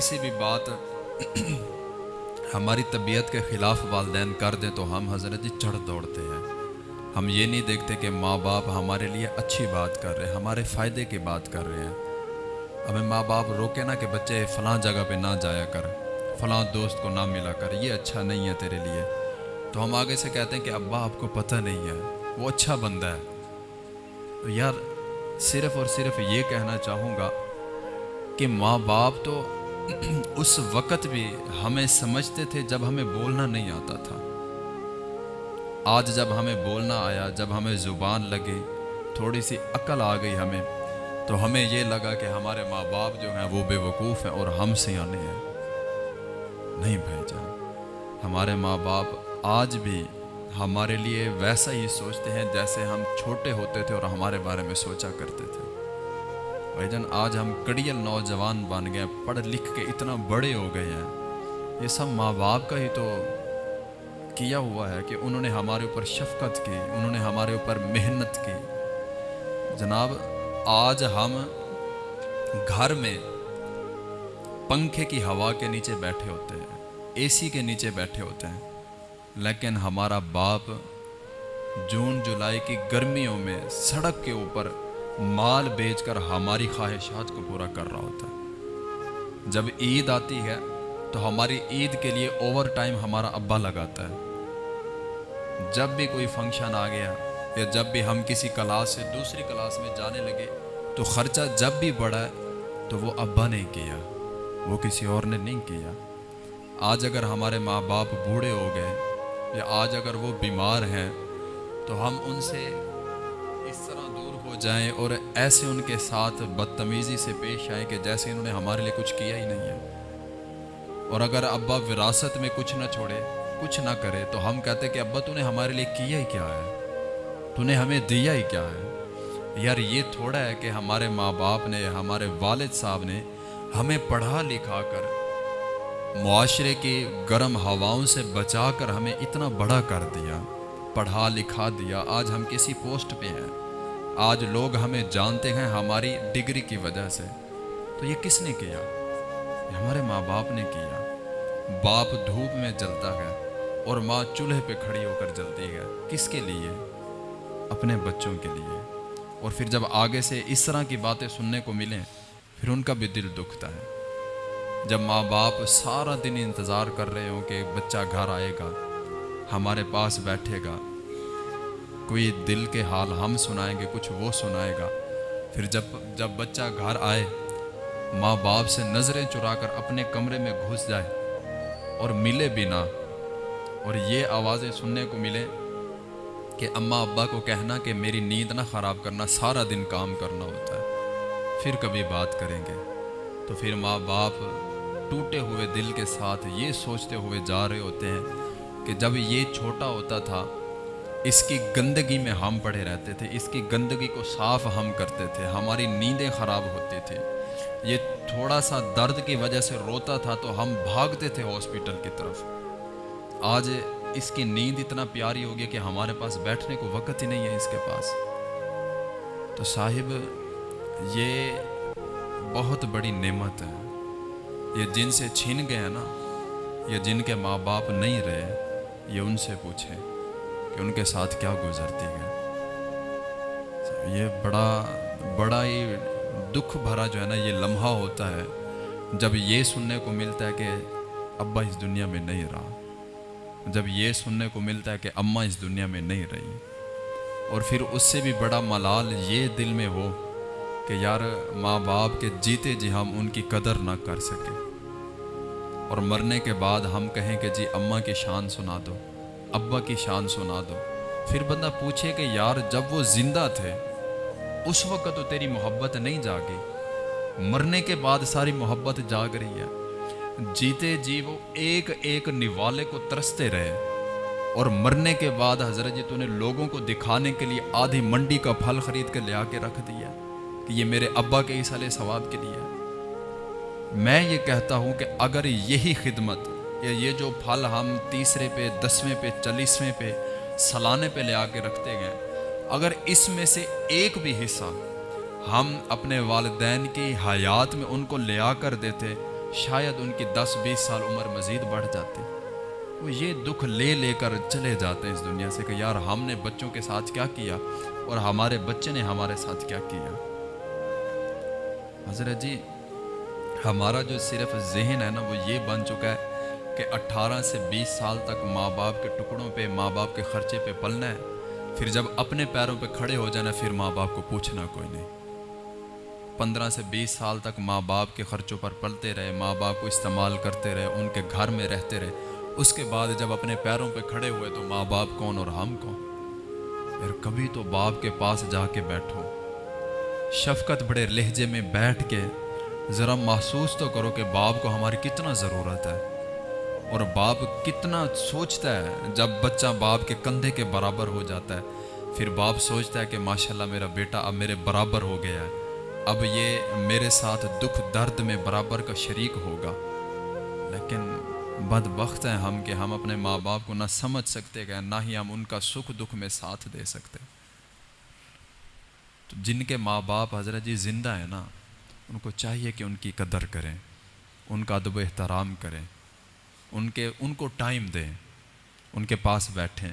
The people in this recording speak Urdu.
سی بھی بات ہماری طبیعت کے خلاف والدین کر دیں تو ہم حضرت جی چڑھ دوڑتے ہیں۔ ہم یہ نہیں دیکھتے کہ ماں باپ ہمارے لیے اچھی بات کر رہے ہیں، ہمارے فائدے کی بات کر رہے ہیں۔ ہمیں ماں باپ روکے نا کہ بچے فلاں جگہ پہ نہ جایا کر، فلاں دوست کو نہ ملا کر، یہ اچھا نہیں ہے تیرے لیے۔ تو ہم آگے سے کہتے ہیں کہ ابا، آپ کو پتہ نہیں ہے، وہ اچھا بندہ ہے۔ تو یار، صرف اور صرف یہ کہنا چاہوں گا کہ ماں باپ تو اس وقت بھی ہمیں سمجھتے تھے جب ہمیں بولنا نہیں آتا تھا آج جب ہمیں بولنا آیا جب ہمیں زبان لگی تھوڑی سی عقل آ گئی ہمیں تو ہمیں یہ لگا کہ ہمارے ماں باپ جو ہیں وہ بے وقوف ہیں اور ہم سے آنے ہیں نہیں بھائی جان ہمارے ماں باپ آج بھی ہمارے لیے ویسا ہی سوچتے ہیں جیسے ہم چھوٹے ہوتے تھے اور ہمارے بارے میں سوچا کرتے تھے بھائی جان آج ہم کڑیل نوجوان بن گئے، پڑھ لکھ کے اتنا بڑے ہو گئے ہیں۔ یہ سب ماں باپ کا ہی تو کیا ہوا ہے کہ انہوں نے ہمارے اوپر شفقت کی، انہوں نے ہمارے اوپر محنت کی۔ جناب، آج ہم گھر میں پنکھے کی ہوا کے نیچے بیٹھے ہوتے ہیں، اے سی کے نیچے بیٹھے ہوتے ہیں۔ لیکن ہمارا باپ جون جولائی کی گرمیوں میں سڑک کے اوپر مال بیچ کر ہماری خواہشات کو پورا کر رہا ہوتا ہے۔ جب عید آتی ہے تو ہماری عید کے لیے اوور ٹائم ہمارا ابا لگاتا ہے۔ جب بھی کوئی فنکشن آ گیا یا جب بھی ہم کسی کلاس سے دوسری کلاس میں جانے لگے تو خرچہ جب بھی بڑھا تو وہ ابا نے کیا، وہ کسی اور نے نہیں کیا۔ آج اگر ہمارے ماں باپ بوڑھے ہو گئے یا آج اگر وہ بیمار ہیں تو ہم ان سے طرح دور ہو جائیں اور ایسے ان کے ساتھ بدتمیزی سے پیش آئیں کہ جیسے انہوں نے ہمارے لیے کچھ کیا ہی نہیں ہے۔ اور اگر ابا وراثت میں کچھ نہ چھوڑے، کچھ نہ کرے، تو ہم کہتے کہ ابا تو نے ہمارے لیے کیا ہی کیا ہے؟ تو نے ہمیں دیا ہی کیا ہے؟ یار یہ تھوڑا ہے کہ ہمارے ماں باپ نے، ہمارے والد صاحب نے ہمیں پڑھا لکھا کر، معاشرے کی گرم ہواؤں سے بچا کر ہمیں اتنا بڑا کر دیا، پڑھا لکھا دیا، آج ہم کسی پوسٹ پہ ہیں۔ آج لوگ ہمیں جانتے ہیں ہماری ڈگری کی وجہ سے۔ تو یہ کس نے کیا؟ یہ ہمارے ماں باپ نے کیا۔ باپ دھوپ میں جلتا ہے اور ماں چولہے پہ کھڑی ہو کر جلتی ہے۔ کس کے لیے؟ اپنے بچوں کے لیے۔ اور پھر جب آگے سے اس طرح کی باتیں سننے کو ملیں، پھر ان کا بھی دل دکھتا ہے۔ جب ماں باپ سارا دن انتظار کر رہے ہوں کہ بچہ گھر آئے گا، ہمارے پاس بیٹھے گا کوئی دل کے حال ہم سنائیں گے، کچھ وہ سنائے گا۔ پھر جب جب بچہ گھر آئے، ماں باپ سے نظریں چرا کر اپنے کمرے میں گھس جائے اور ملے بھی نہ اور یہ آوازیں سننے کو ملے کہ اماں ابا کو کہنا کہ میری نیند نہ خراب کرنا، سارا دن کام کرنا ہوتا ہے۔ پھر کبھی بات کریں گے۔ تو پھر ماں باپ ٹوٹے ہوئے دل کے ساتھ یہ سوچتے ہوئے جا رہے ہوتے ہیں کہ جب یہ چھوٹا ہوتا تھا اس کی گندگی میں ہم پڑے رہتے تھے، اس کی گندگی کو صاف ہم کرتے تھے، ہماری نیندیں خراب ہوتی تھے یہ تھوڑا سا درد کی وجہ سے روتا تھا تو ہم بھاگتے تھے ہاسپٹل کی طرف۔ آج اس کی نیند اتنا پیاری ہوگی کہ ہمارے پاس بیٹھنے کو وقت ہی نہیں ہے اس کے پاس۔ تو صاحب، یہ بہت بڑی نعمت ہے۔ یہ جن سے چھین گئے نا، یہ جن کے ماں باپ نہیں رہے، یہ ان سے پوچھیں۔ کہ ان کے ساتھ کیا گزرتی ہے۔ یہ بڑا بڑا ہی دکھ بھرا جو ہے نا، یہ لمحہ ہوتا ہے جب یہ سننے کو ملتا ہے کہ ابا اس دنیا میں نہیں رہا۔ جب یہ سننے کو ملتا ہے کہ اماں اس دنیا میں نہیں رہی۔ اور پھر اس سے بھی بڑا ملال یہ دل میں ہو کہ یار ماں باپ کے جیتے جی ہم ان کی قدر نہ کر سکے اور مرنے کے بعد ہم کہیں کہ جی اماں کی شان سنا دو۔ ابا کی شان سنا دو۔ پھر بندہ پوچھے کہ یار جب وہ زندہ تھے، اس وقت تو تیری محبت نہیں جاگی۔ مرنے کے بعد ساری محبت جاگ رہی ہے۔ جیتے جی وہ ایک ایک نوالے کو ترستے رہے۔ اور مرنے کے بعد حضرت جی تو نے لوگوں کو دکھانے کے لیے آدھی منڈی کا پھل خرید کے لے آ کے رکھ دیا کہ یہ میرے ابا کے اس علیہ ثواب کے لیے۔ میں یہ کہتا ہوں کہ اگر یہی خدمت یا یہ جو پھل ہم تیسرے پہ، دسویں پہ، چالیسویں پہ سلانے پہ لے آ کے رکھتے گئے اگر اس میں سے ایک بھی حصہ ہم اپنے والدین کی حیات میں ان کو لے آ کر دیتے، شاید ان کی دس بیس سال عمر مزید بڑھ جاتی وہ یہ دکھ لے لے کر چلے جاتے ہیں اس دنیا سے کہ یار ہم نے بچوں کے ساتھ کیا کیا اور ہمارے بچے نے ہمارے ساتھ کیا کیا۔ حضرت جی ہمارا جو صرف ذہن ہے نا، وہ یہ بن چکا ہے کہ اٹھارہ سے بیس سال تک ماں باپ کے ٹکڑوں پہ، ماں باپ کے خرچے پہ پلنا ہے۔ پھر جب اپنے پیروں پہ کھڑے ہو جانا، پھر ماں باپ کو پوچھنا کوئی نہیں۔ پندرہ سے بیس سال تک ماں باپ کے خرچوں پر پلتے رہے، ماں باپ کو استعمال کرتے رہے، ان کے گھر میں رہتے رہے۔ اس کے بعد جب اپنے پیروں پہ کھڑے ہوئے تو ماں باپ کون اور ہم کون؟ پھر کبھی تو باپ کے پاس جا کے بیٹھو۔ شفقت بڑے لہجے میں بیٹھ کے ذرا محسوس تو کرو کہ باپ کو ہماری کتنا ضرورت ہے۔ اور باپ کتنا سوچتا ہے جب بچہ باپ کے کندھے کے برابر ہو جاتا ہے۔ پھر باپ سوچتا ہے کہ ماشاءاللہ میرا بیٹا اب میرے برابر ہو گیا ہے۔ اب یہ میرے ساتھ دکھ درد میں برابر کا شریک ہوگا۔ لیکن بد وقت ہیں ہم کہ ہم اپنے ماں باپ کو نہ سمجھ سکتے گئے نہ ہی ہم ان کا سکھ دکھ میں ساتھ دے سکتے۔ تو جن کے ماں باپ حضرت جی زندہ ہیں نا، ان کو چاہیے کہ ان کی قدر کریں، ان کا ادب و احترام کریں۔ ان کے ان کو ٹائم دیں ان کے پاس بیٹھیں۔